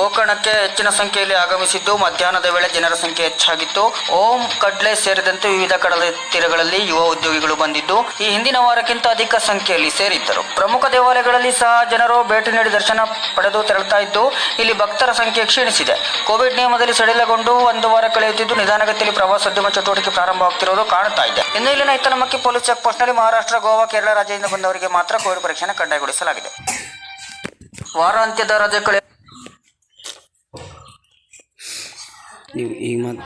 ಗೋಕರ್ಣಕ್ಕೆ ಹೆಚ್ಚಿನ ಸಂಖ್ಯೆಯಲ್ಲಿ ಆಗಮಿಸಿದ್ದು, ಮಧ್ಯಾಹ್ನದ ವೇಳೆ ಜನರ ಸಂಖ್ಯೆ ಹೆಚ್ಚಾಗಿತ್ತು. ಓಂ ಕಡ್ಲೆ ಸೇರಿದಂತೆ ವಿವಿಧ ಕಡಲ ತೀರಗಳಲ್ಲಿ ಯುವ ಉದ್ಯೋಗಿಗಳು ಬಂದಿದ್ದು, ಈ ಹಿಂದಿನ ವಾರಕ್ಕಿಂತ ಅಧಿಕ ಸಂಖ್ಯೆಯಲ್ಲಿ ಸೇರಿದ್ದರು. ಪ್ರಮುಖ ದೇವಾಲಯಗಳಲ್ಲಿ ಸಹ ಜನರು ಭೇಟಿ ನೀಡಿ ದರ್ಶನ ಪಡೆದು ತೆರಳುತ್ತಾ ಇದ್ದು, ಇಲ್ಲಿ ಭಕ್ತರ ಸಂಖ್ಯೆ ಕ್ಷೀಣಿಸಿದೆ. ಕೋವಿಡ್ ನಿಯಮದಲ್ಲಿ ಸಡಿಲಗೊಂಡು ಒಂದು ವಾರ ಕಳೆಯುತ್ತಿದ್ದು, ನಿಧಾನಗತಿಯಲ್ಲಿ ಪ್ರವಾಸೋದ್ಯಮ ಚಟುವಟಿಕೆ ಪ್ರಾರಂಭವಾಗುತ್ತಿರುವುದು ಕಾಣುತ್ತಾ ಇದೆ. ಇನ್ನು ಇಲ್ಲಿನ ಇತ್ತನಮಕ್ಕಿ ಪೊಲೀಸ್ ಚೆಕ್ ಪೋಸ್ಟ್ನಲ್ಲಿ ಮಹಾರಾಷ್ಟ್ರ, ಗೋವಾ, ಕೇರಳ ರಾಜ್ಯದಿಂದ ಬಂದವರಿಗೆ ಮಾತ್ರ ಕೋವಿಡ್ ಪರೀಕ್ಷೆಯನ್ನು ಕಡ್ಡಾಯಗೊಳಿಸಲಾಗಿದೆ. ವಾರಾಂತ್ಯದ ರಜೆ ಕಳೆ nhưng im